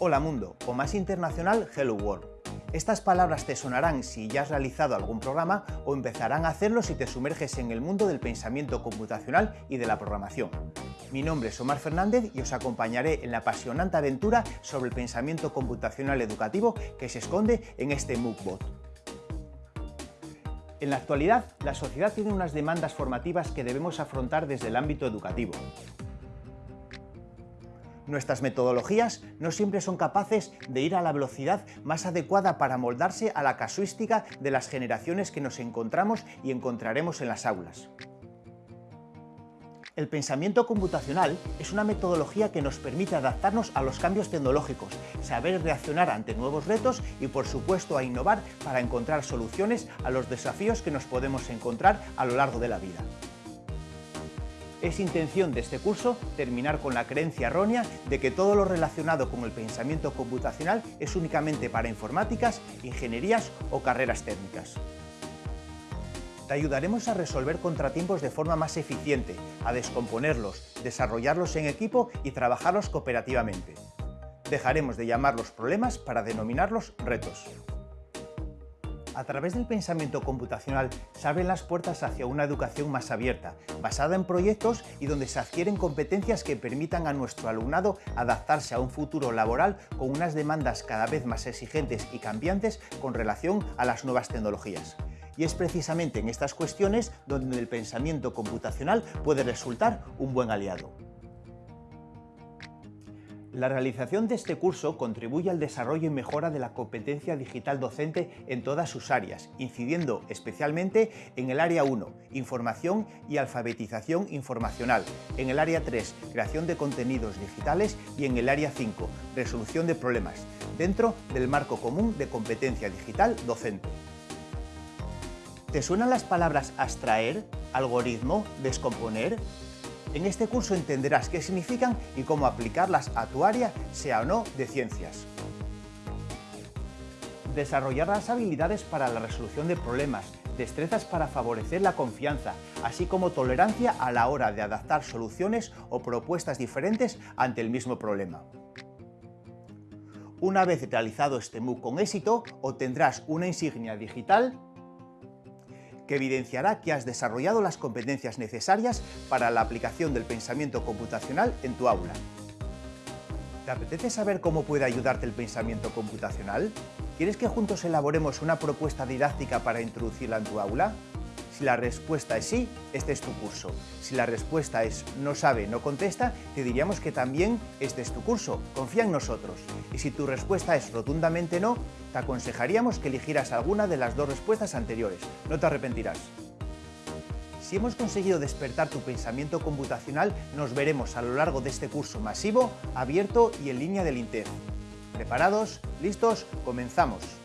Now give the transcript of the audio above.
Hola Mundo, o más internacional, Hello World. Estas palabras te sonarán si ya has realizado algún programa o empezarán a hacerlo si te sumerges en el mundo del pensamiento computacional y de la programación. Mi nombre es Omar Fernández y os acompañaré en la apasionante aventura sobre el pensamiento computacional educativo que se esconde en este MOOCbot. En la actualidad, la sociedad tiene unas demandas formativas que debemos afrontar desde el ámbito educativo. Nuestras metodologías no siempre son capaces de ir a la velocidad más adecuada para moldarse a la casuística de las generaciones que nos encontramos y encontraremos en las aulas. El pensamiento computacional es una metodología que nos permite adaptarnos a los cambios tecnológicos, saber reaccionar ante nuevos retos y por supuesto a innovar para encontrar soluciones a los desafíos que nos podemos encontrar a lo largo de la vida. Es intención de este curso terminar con la creencia errónea de que todo lo relacionado con el pensamiento computacional es únicamente para informáticas, ingenierías o carreras técnicas. Te ayudaremos a resolver contratiempos de forma más eficiente, a descomponerlos, desarrollarlos en equipo y trabajarlos cooperativamente. Dejaremos de llamarlos problemas para denominarlos retos a través del pensamiento computacional se abren las puertas hacia una educación más abierta, basada en proyectos y donde se adquieren competencias que permitan a nuestro alumnado adaptarse a un futuro laboral con unas demandas cada vez más exigentes y cambiantes con relación a las nuevas tecnologías. Y es precisamente en estas cuestiones donde el pensamiento computacional puede resultar un buen aliado. La realización de este curso contribuye al desarrollo y mejora de la competencia digital docente en todas sus áreas, incidiendo especialmente en el área 1, información y alfabetización informacional, en el área 3, creación de contenidos digitales y en el área 5, resolución de problemas, dentro del marco común de competencia digital docente. ¿Te suenan las palabras abstraer, algoritmo, descomponer? En este curso entenderás qué significan y cómo aplicarlas a tu área, sea o no de ciencias. Desarrollar las habilidades para la resolución de problemas, destrezas para favorecer la confianza, así como tolerancia a la hora de adaptar soluciones o propuestas diferentes ante el mismo problema. Una vez realizado este MOOC con éxito, obtendrás una insignia digital que evidenciará que has desarrollado las competencias necesarias para la aplicación del pensamiento computacional en tu aula. ¿Te apetece saber cómo puede ayudarte el pensamiento computacional? ¿Quieres que juntos elaboremos una propuesta didáctica para introducirla en tu aula? Si la respuesta es sí, este es tu curso. Si la respuesta es no sabe, no contesta, te diríamos que también este es tu curso. Confía en nosotros. Y si tu respuesta es rotundamente no, te aconsejaríamos que eligieras alguna de las dos respuestas anteriores. No te arrepentirás. Si hemos conseguido despertar tu pensamiento computacional, nos veremos a lo largo de este curso masivo, abierto y en línea del INTEF. ¿Preparados? ¿Listos? ¡Comenzamos!